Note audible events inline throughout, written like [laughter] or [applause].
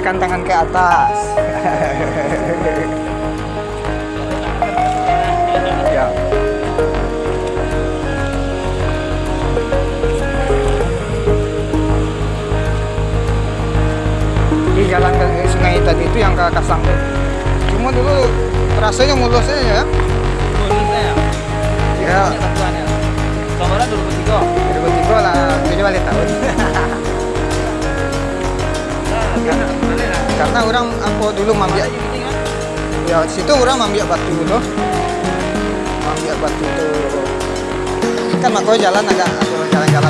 lambaikan tangan ke atas. [laughs] Ya. Di jalan ke sungai tadi itu yang ke Kasang cuma dulu rasanya mulusnya ya. Mulusnya ya. ya. Satuannya. Kemarin 2003. 2003 lah. Tujuh balik tahun [laughs] karena orang aku dulu mambiak. Ya situ orang mambiak batu dulu mambiak batu itu kan makanya jalan agak jalan-jalan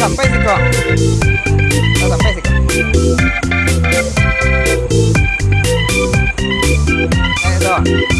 sampai sih kok sampai sih kok ayo dong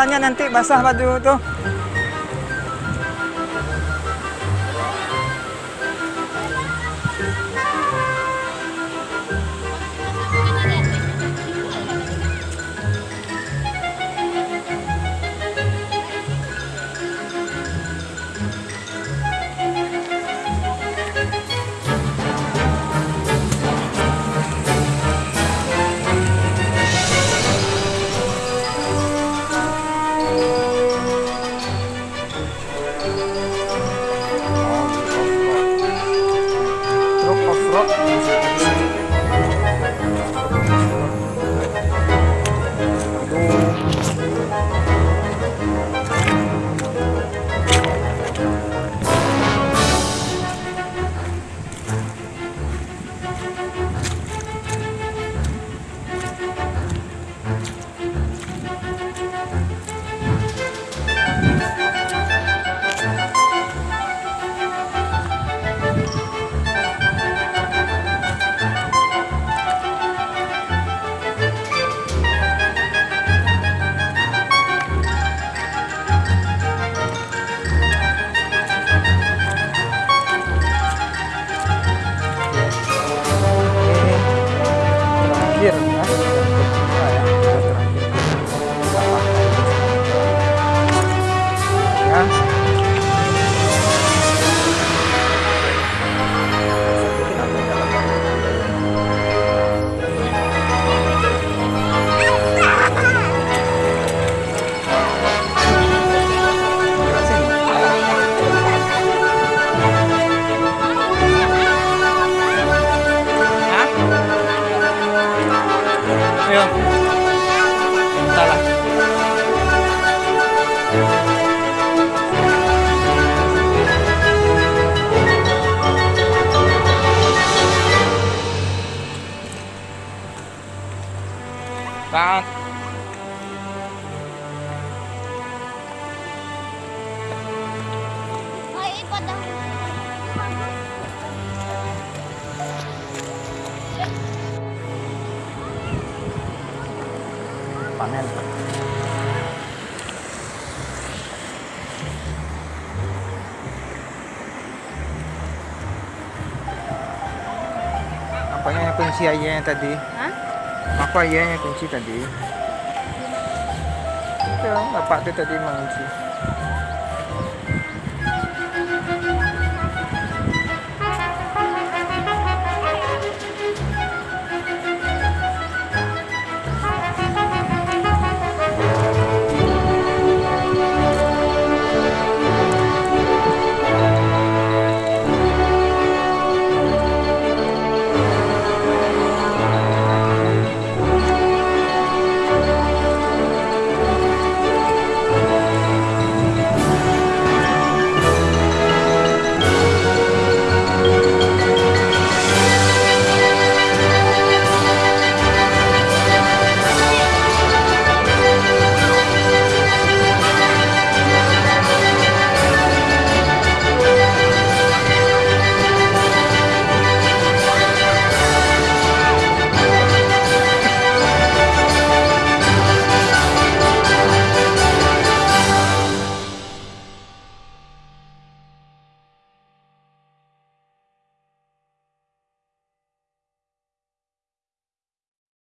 jalannya nanti basah batu tuh. Panen Nampaknya yang kunci aja yang tadi. Hah? Apa aja yang kunci tadi? Itu bapak tuh tadi mengunci.